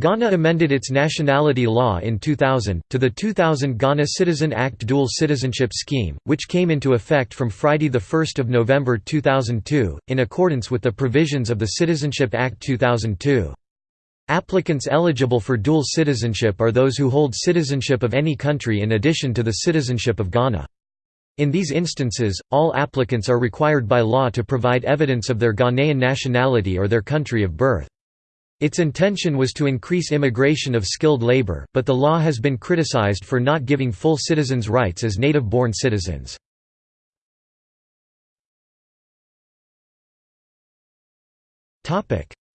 Ghana amended its nationality law in 2000, to the 2000 Ghana Citizen Act Dual Citizenship Scheme, which came into effect from Friday 1 November 2002, in accordance with the provisions of the Citizenship Act 2002. Applicants eligible for dual citizenship are those who hold citizenship of any country in addition to the citizenship of Ghana. In these instances, all applicants are required by law to provide evidence of their Ghanaian nationality or their country of birth. Its intention was to increase immigration of skilled labor, but the law has been criticized for not giving full citizens' rights as native-born citizens.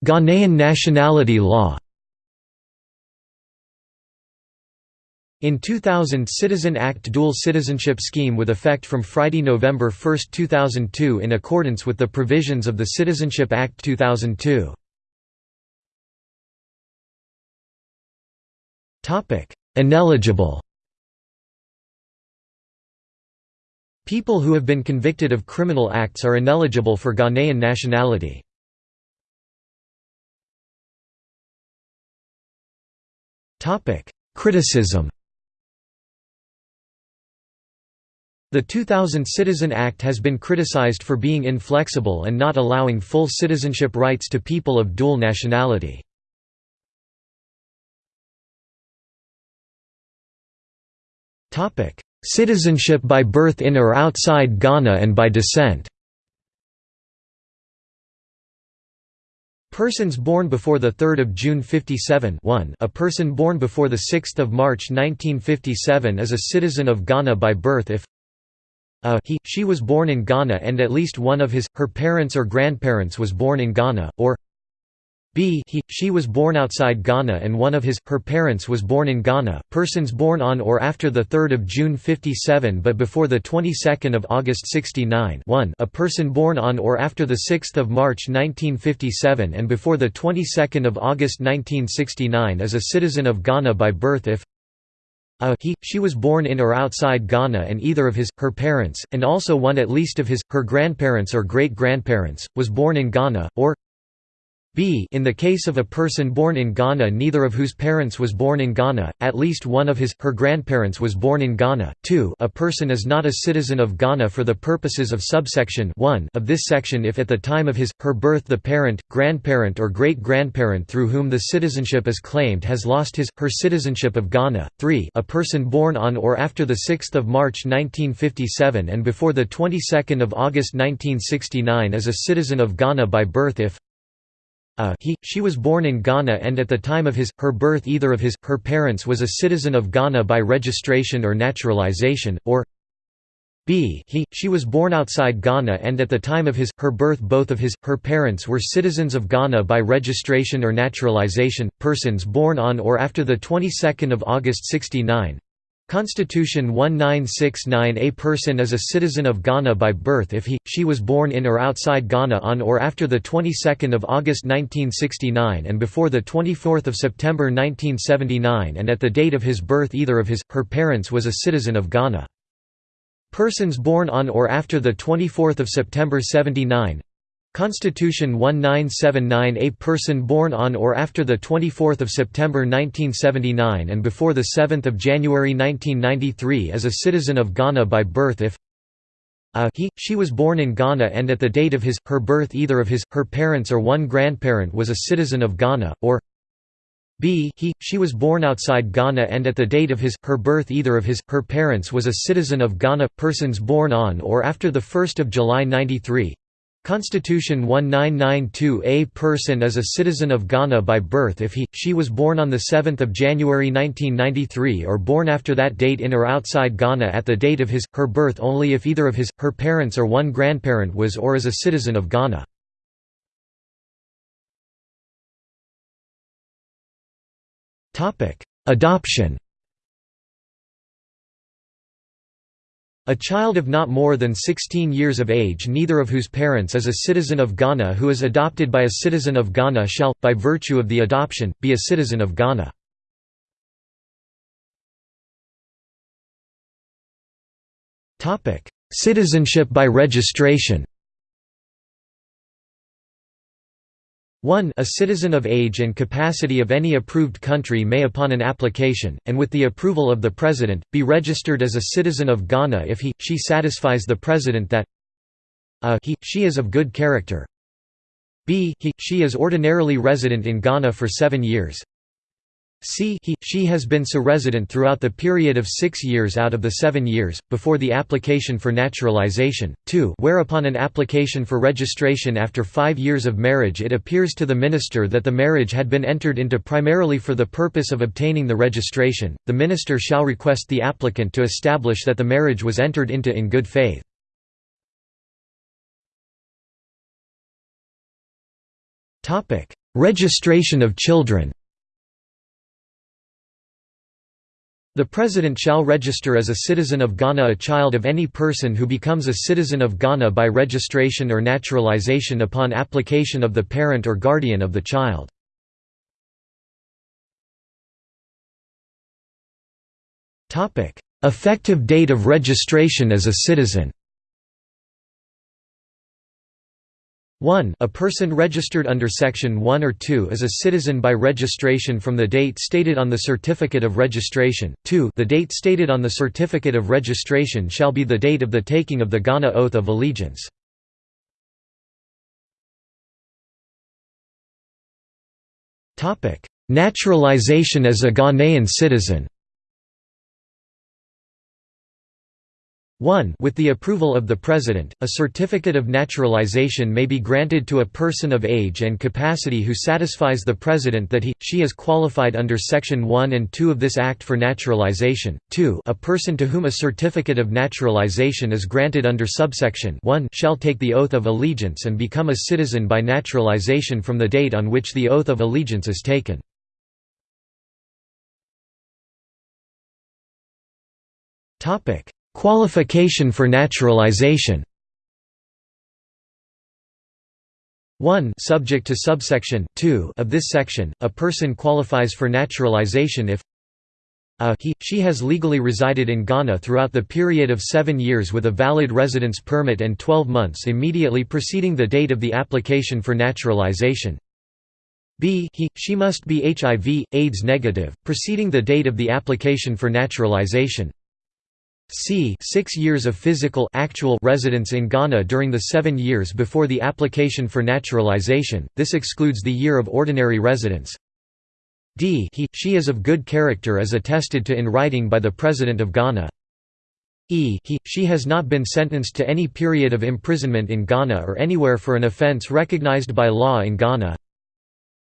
Ghanaian nationality law In 2000 Citizen Act Dual Citizenship Scheme with effect from Friday, November 1, 2002 in accordance with the provisions of the Citizenship Act 2002. Ineligible People who have been convicted of criminal acts are ineligible for Ghanaian nationality. Topic: Criticism The 2000 Citizen Act has been criticized for being inflexible and not allowing full citizenship rights to people of dual nationality. Citizenship by birth in or outside Ghana and by descent. Persons born before 3 June 57 1 a person born before 6 March 1957 is a citizen of Ghana by birth if a he, she was born in Ghana and at least one of his, her parents or grandparents was born in Ghana, or b he, she was born outside Ghana and one of his, her parents was born in Ghana, persons born on or after 3 June 57 but before the 22nd of August 69 1 a person born on or after 6 March 1957 and before the 22nd of August 1969 is a citizen of Ghana by birth if a he, she was born in or outside Ghana and either of his, her parents, and also one at least of his, her grandparents or great-grandparents, was born in Ghana, or b in the case of a person born in Ghana neither of whose parents was born in Ghana, at least one of his, her grandparents was born in Ghana, 2 a person is not a citizen of Ghana for the purposes of subsection 1 of this section if at the time of his, her birth the parent, grandparent or great-grandparent through whom the citizenship is claimed has lost his, her citizenship of Ghana, 3 a person born on or after 6 March 1957 and before 22 August 1969 is a citizen of Ghana by birth if a he, she was born in Ghana and at the time of his, her birth either of his, her parents was a citizen of Ghana by registration or naturalization, or b he, she was born outside Ghana and at the time of his, her birth both of his, her parents were citizens of Ghana by registration or naturalization, persons born on or after the 22nd of August 69, Constitution 1969 A person is a citizen of Ghana by birth if he, she was born in or outside Ghana on or after the 22nd of August 1969 and before the 24th of September 1979 and at the date of his birth either of his, her parents was a citizen of Ghana. Persons born on or after the 24th of September 79 Constitution 1979 A person born on or after 24 September 1979 and before 7 January 1993 is a citizen of Ghana by birth if a he, she was born in Ghana and at the date of his, her birth either of his, her parents or one grandparent was a citizen of Ghana, or b he, she was born outside Ghana and at the date of his, her birth either of his, her parents was a citizen of Ghana. Persons born on or after 1 July 93 Constitution 1992 A person is a citizen of Ghana by birth if he, she was born on 7 January 1993 or born after that date in or outside Ghana at the date of his, her birth only if either of his, her parents or one grandparent was or is a citizen of Ghana. Adoption A child of not more than 16 years of age neither of whose parents is a citizen of Ghana who is adopted by a citizen of Ghana shall, by virtue of the adoption, be a citizen of Ghana. Citizenship by registration 1 A citizen of age and capacity of any approved country may upon an application, and with the approval of the President, be registered as a citizen of Ghana if he, she satisfies the President that a he, she is of good character. B he, she is ordinarily resident in Ghana for seven years c he, she has been so resident throughout the period of six years out of the seven years, before the application for naturalization, 2 whereupon an application for registration after five years of marriage it appears to the minister that the marriage had been entered into primarily for the purpose of obtaining the registration, the minister shall request the applicant to establish that the marriage was entered into in good faith. Registration of children The President shall register as a citizen of Ghana a child of any person who becomes a citizen of Ghana by registration or naturalization upon application of the parent or guardian of the child. Effective date of registration as a citizen 1 A person registered under Section 1 or 2 is a citizen by registration from the date stated on the certificate of registration. 2 The date stated on the certificate of registration shall be the date of the taking of the Ghana Oath of Allegiance. Naturalization as a Ghanaian citizen 1 With the approval of the President, a certificate of naturalization may be granted to a person of age and capacity who satisfies the President that he, she is qualified under Section 1 and 2 of this Act for naturalization. 2 A person to whom a certificate of naturalization is granted under subsection 1 shall take the oath of allegiance and become a citizen by naturalization from the date on which the oath of allegiance is taken. Topic Qualification for naturalization 1 subject to subsection 2 of this section, a person qualifies for naturalization if a he, she has legally resided in Ghana throughout the period of seven years with a valid residence permit and 12 months immediately preceding the date of the application for naturalization. b he, she must be HIV, AIDS negative, preceding the date of the application for naturalization c 6 years of physical actual residence in Ghana during the seven years before the application for naturalization, this excludes the year of ordinary residence. d he, she is of good character as attested to in writing by the President of Ghana. e he, she has not been sentenced to any period of imprisonment in Ghana or anywhere for an offence recognized by law in Ghana.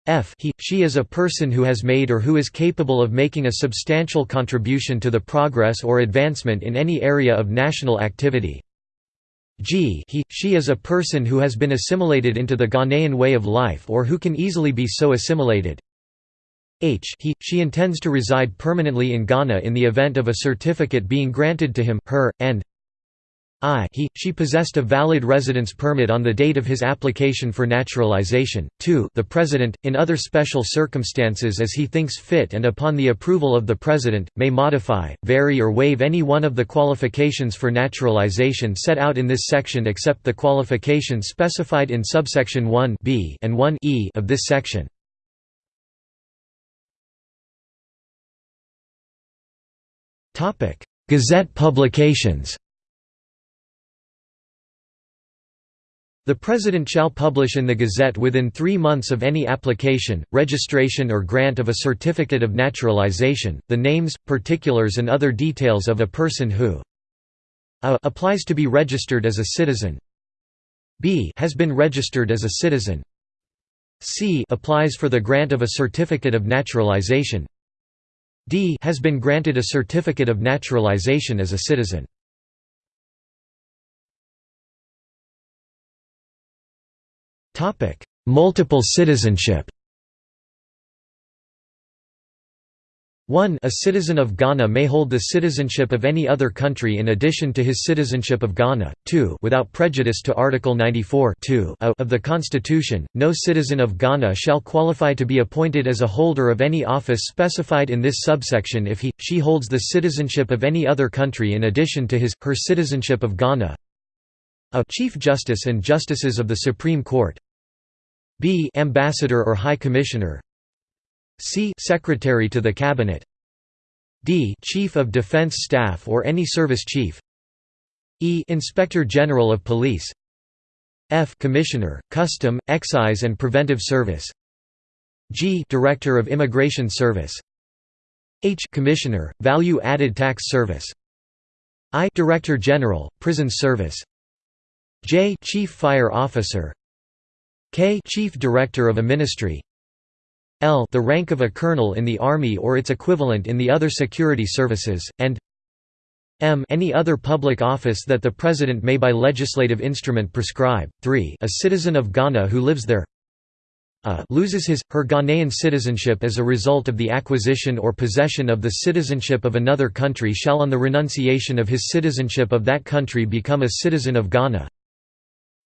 F he, she is a person who has made or who is capable of making a substantial contribution to the progress or advancement in any area of national activity. G he, she is a person who has been assimilated into the Ghanaian way of life or who can easily be so assimilated. H he, she intends to reside permanently in Ghana in the event of a certificate being granted to him, her, and I he, she possessed a valid residence permit on the date of his application for naturalization. 2 The President, in other special circumstances as he thinks fit and upon the approval of the President, may modify, vary or waive any one of the qualifications for naturalization set out in this section except the qualifications specified in subsection 1 b and 1 e of this section. Gazette publications The President shall publish in the Gazette within three months of any application, registration or grant of a certificate of naturalization, the names, particulars and other details of a person who a applies to be registered as a citizen. B has been registered as a citizen. C applies for the grant of a certificate of naturalization. D has been granted a certificate of naturalization as a citizen Topic: Multiple citizenship. 1 A citizen of Ghana may hold the citizenship of any other country in addition to his citizenship of Ghana. 2 Without prejudice to Article 94 of the Constitution, no citizen of Ghana shall qualify to be appointed as a holder of any office specified in this subsection if he, she holds the citizenship of any other country in addition to his, her citizenship of Ghana. A Chief Justice and Justices of the Supreme Court b ambassador or high commissioner. C secretary to the cabinet. D chief of defense staff or any service chief. E inspector general of police. F commissioner custom excise and preventive service. G director of immigration service. H commissioner value added tax service. I director general prison service. J chief fire officer k chief director of a ministry. L the rank of a colonel in the Army or its equivalent in the other security services, and m any other public office that the President may by legislative instrument prescribe. 3 a citizen of Ghana who lives there. A loses his, her Ghanaian citizenship as a result of the acquisition or possession of the citizenship of another country shall on the renunciation of his citizenship of that country become a citizen of Ghana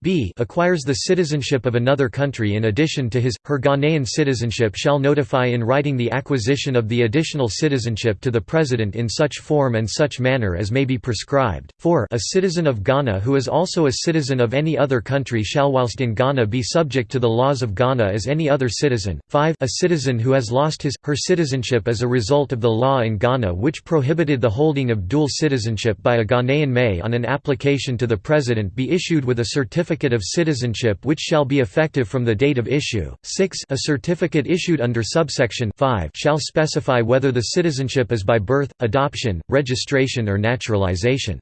b acquires the citizenship of another country in addition to his, her Ghanaian citizenship shall notify in writing the acquisition of the additional citizenship to the President in such form and such manner as may be prescribed. 4 A citizen of Ghana who is also a citizen of any other country shall whilst in Ghana be subject to the laws of Ghana as any other citizen. 5 A citizen who has lost his, her citizenship as a result of the law in Ghana which prohibited the holding of dual citizenship by a Ghanaian may on an application to the President be issued with a certificate certificate of citizenship which shall be effective from the date of issue. 6 A certificate issued under subsection 5 shall specify whether the citizenship is by birth, adoption, registration or naturalization.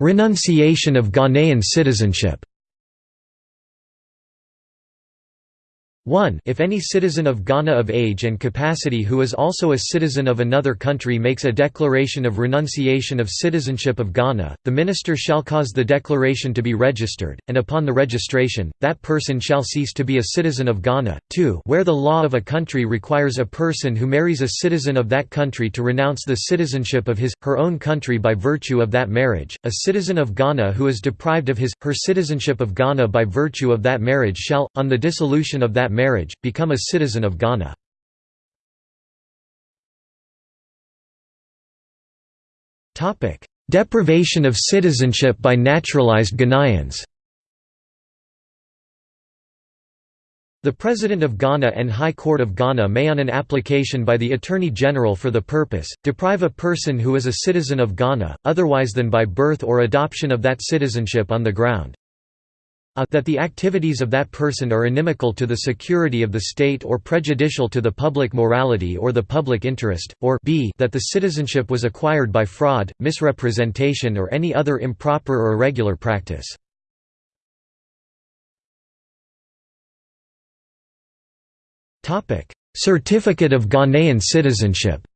Renunciation of Ghanaian citizenship 1 If any citizen of Ghana of age and capacity who is also a citizen of another country makes a declaration of renunciation of citizenship of Ghana, the minister shall cause the declaration to be registered, and upon the registration, that person shall cease to be a citizen of Ghana. 2 Where the law of a country requires a person who marries a citizen of that country to renounce the citizenship of his, her own country by virtue of that marriage, a citizen of Ghana who is deprived of his, her citizenship of Ghana by virtue of that marriage shall, on the dissolution of that marriage, become a citizen of Ghana. Deprivation of citizenship by naturalized Ghanaians The President of Ghana and High Court of Ghana may on an application by the Attorney General for the purpose, deprive a person who is a citizen of Ghana, otherwise than by birth or adoption of that citizenship on the ground a that the activities of that person are inimical to the security of the state or prejudicial to the public morality or the public interest, or b that the citizenship was acquired by fraud, misrepresentation or any other improper or irregular practice. Certificate of Ghanaian citizenship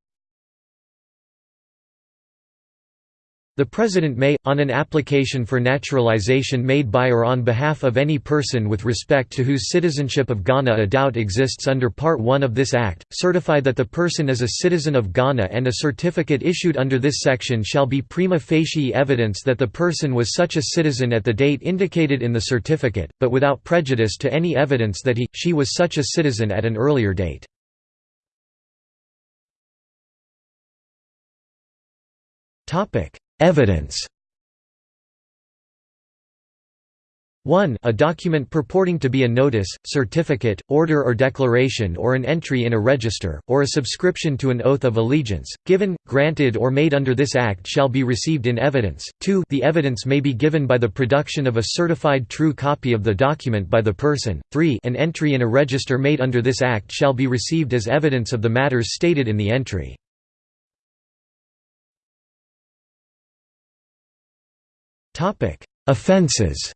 The President may, on an application for naturalization made by or on behalf of any person with respect to whose citizenship of Ghana a doubt exists under Part 1 of this Act, certify that the person is a citizen of Ghana and a certificate issued under this section shall be prima facie evidence that the person was such a citizen at the date indicated in the certificate, but without prejudice to any evidence that he, she was such a citizen at an earlier date. Topic Evidence 1 a document purporting to be a notice, certificate, order or declaration or an entry in a register, or a subscription to an oath of allegiance, given, granted or made under this Act shall be received in evidence. 2 the evidence may be given by the production of a certified true copy of the document by the person. 3 an entry in a register made under this Act shall be received as evidence of the matters stated in the entry. Offenses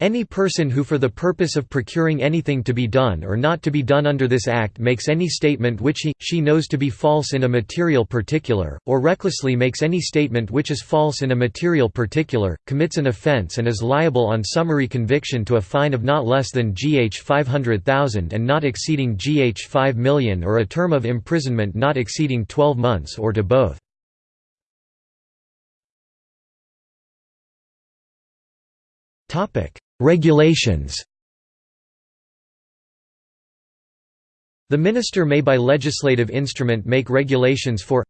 Any person who for the purpose of procuring anything to be done or not to be done under this Act makes any statement which he, she knows to be false in a material particular, or recklessly makes any statement which is false in a material particular, commits an offence and is liable on summary conviction to a fine of not less than GH 500,000 and not exceeding GH 5 million or a term of imprisonment not exceeding 12 months or to both. Topic: Regulations. The minister may by legislative instrument make regulations for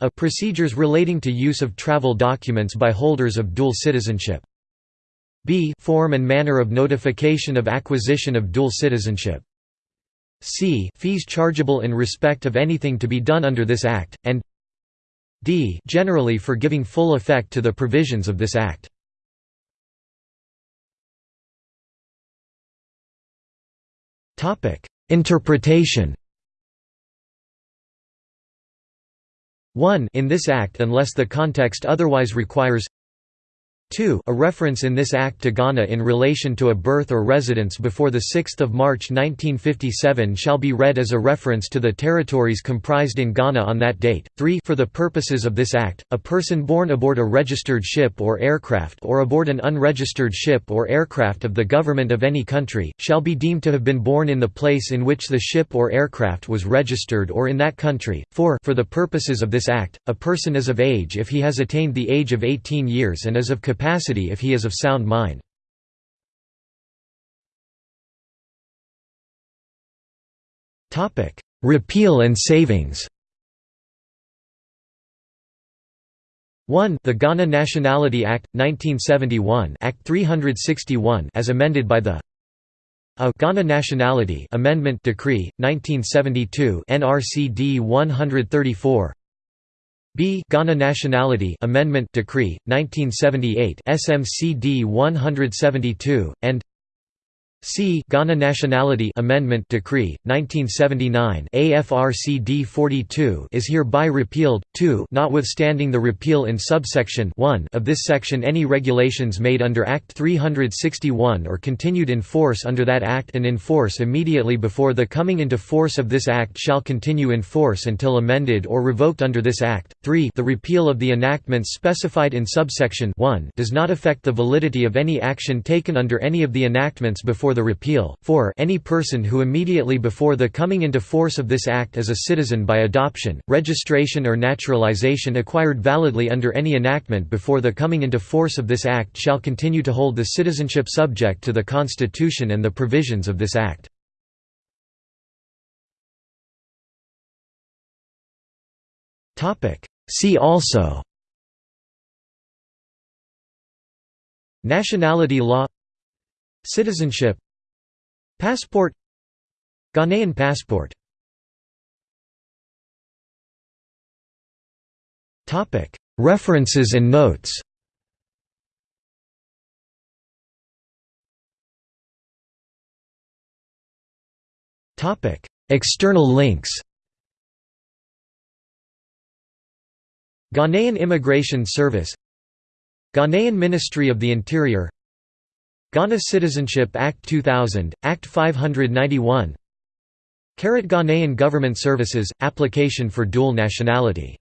A. Procedures relating to use of travel documents by holders of dual citizenship b. Form and manner of notification of acquisition of dual citizenship c. Fees chargeable in respect of anything to be done under this Act, and d. Generally for giving full effect to the provisions of this Act. Interpretation. 1 in this Act unless the context otherwise requires 2 a reference in this act to Ghana in relation to a birth or residence before 6 March 1957 shall be read as a reference to the territories comprised in Ghana on that date. 3 For the purposes of this act, a person born aboard a registered ship or aircraft or aboard an unregistered ship or aircraft of the government of any country, shall be deemed to have been born in the place in which the ship or aircraft was registered or in that country. 4 For the purposes of this act, a person is of age if he has attained the age of 18 years and is of capacity if he is of sound mind. Repeal and savings 1 The Ghana Nationality Act, 1971 Act 361 as amended by the a Ghana Nationality Amendment Decree 1972 NRCD 134 B. Ghana Nationality Amendment Decree 1978 SMCD 172 and C. Ghana Nationality Amendment Decree 1979 AFRCD 42 is hereby repealed 2 notwithstanding the repeal in subsection 1 of this section any regulations made under Act 361 or continued in force under that act and in force immediately before the coming into force of this act shall continue in force until amended or revoked under this act. 3 the repeal of the enactments specified in subsection 1 does not affect the validity of any action taken under any of the enactments before before the repeal. for Any person who immediately before the coming into force of this Act is a citizen by adoption, registration or naturalization acquired validly under any enactment before the coming into force of this Act shall continue to hold the citizenship subject to the Constitution and the provisions of this Act. See also Nationality law Citizenship. Passport. Ghanaian passport. References and notes. External links. Ghanaian Immigration Service. Ghanaian Ministry of the Interior Ghana Citizenship Act 2000, Act 591 Ghanaian Government Services – Application for dual nationality